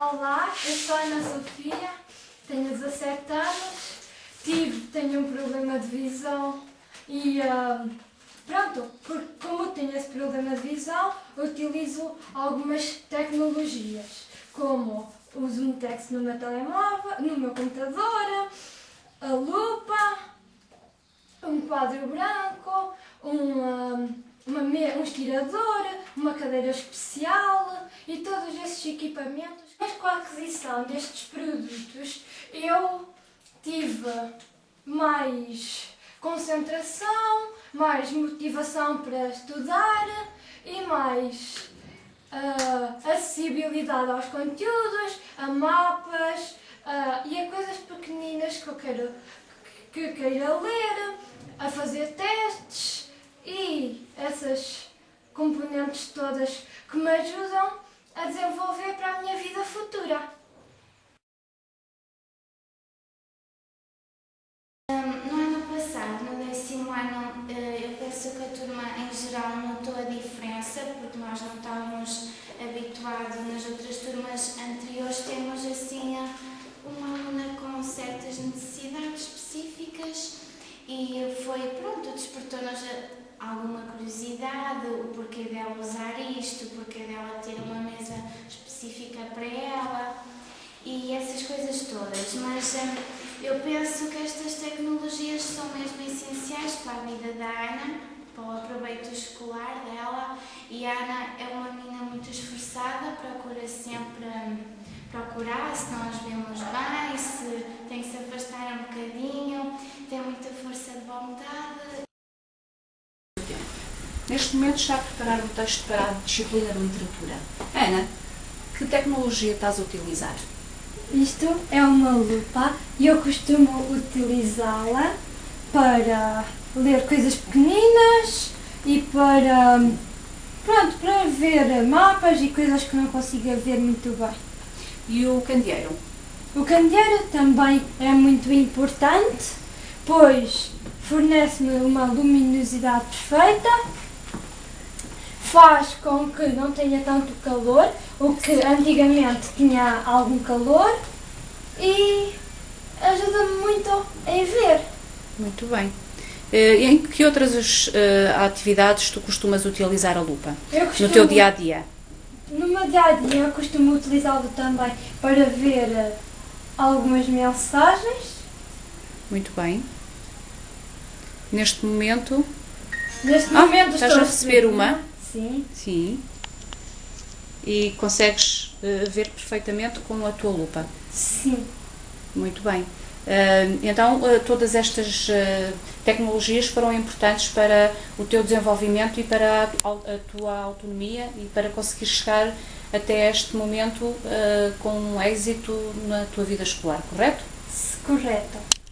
Olá, eu sou a Ana Sofia, tenho 17 anos, tive, tenho um problema de visão e ah, pronto, por, como tenho esse problema de visão, utilizo algumas tecnologias, como o zoom text no meu telemóvel, no meu computador, a lupa, um quadro branco, um, ah, uma, um estirador, uma cadeira especial e todos esses equipamentos. Mas com a aquisição destes produtos eu tive mais concentração, mais motivação para estudar e mais ah, acessibilidade aos conteúdos, a mapas ah, e a coisas pequeninas que eu quero que queira ler, a fazer testes e essas componentes todas que me ajudam a desenvolver para a minha vida futura. No ano passado, no décimo ano, eh, eu penso que a turma em geral notou a diferença, porque nós não estávamos habituados nas outras turmas anteriores, temos assim uma aluna com certas necessidades específicas e foi, pronto, despertou-nos alguma curiosidade, o porquê dela usar isto, o porquê dela ter uma mesa específica para ela e essas coisas todas, mas hum, eu penso que estas tecnologias são mesmo essenciais para a vida da Ana, para o aproveito escolar dela e a Ana é uma menina muito esforçada, procura sempre hum, procurar se nós vemos bem, se tem que se afastar um bocadinho, tem muita força de vontade. Neste momento está a preparar um texto para a disciplina de literatura. Ana, que tecnologia estás a utilizar? Isto é uma lupa e eu costumo utilizá-la para ler coisas pequeninas e para, pronto, para ver mapas e coisas que não consigo ver muito bem. E o candeeiro? O candeeiro também é muito importante, pois fornece-me uma luminosidade perfeita, faz com que não tenha tanto calor, o que antigamente tinha algum calor, e ajuda-me muito em ver. Muito bem. Eh, em que outras eh, atividades tu costumas utilizar a lupa? Eu No costumo, teu dia a dia? no meu dia a dia eu costumo utilizá-lo também para ver eh, algumas mensagens. Muito bem. Neste momento, Neste Ah, momento estás estou a receber uma? Sim. sim. E consegues eh, ver perfeitamente com a tua lupa. Sim. Muito bem. Ah, então, ah, todas estas ah, tecnologias foram importantes para o teu desenvolvimento e para a, a tua autonomia e para conseguir chegar até este momento com êxito na tua vida escolar, correto? Correto.